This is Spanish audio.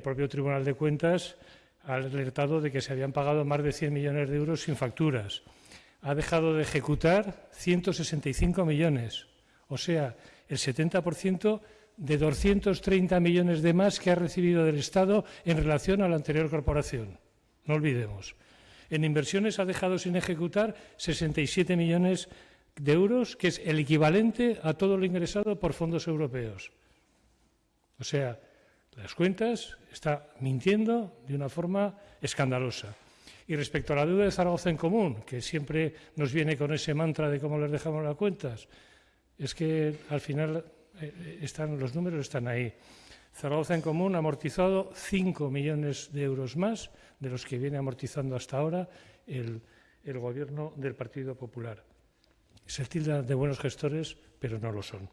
El propio Tribunal de Cuentas ha alertado de que se habían pagado más de 100 millones de euros sin facturas. Ha dejado de ejecutar 165 millones, o sea, el 70% de 230 millones de más que ha recibido del Estado en relación a la anterior corporación. No olvidemos. En inversiones ha dejado sin ejecutar 67 millones de euros, que es el equivalente a todo lo ingresado por fondos europeos. O sea, las cuentas está mintiendo de una forma escandalosa. Y respecto a la deuda de Zaragoza en común, que siempre nos viene con ese mantra de cómo les dejamos las cuentas, es que al final eh, están, los números están ahí. Zaragoza en común ha amortizado 5 millones de euros más de los que viene amortizando hasta ahora el, el gobierno del Partido Popular. Se tilda de buenos gestores, pero no lo son.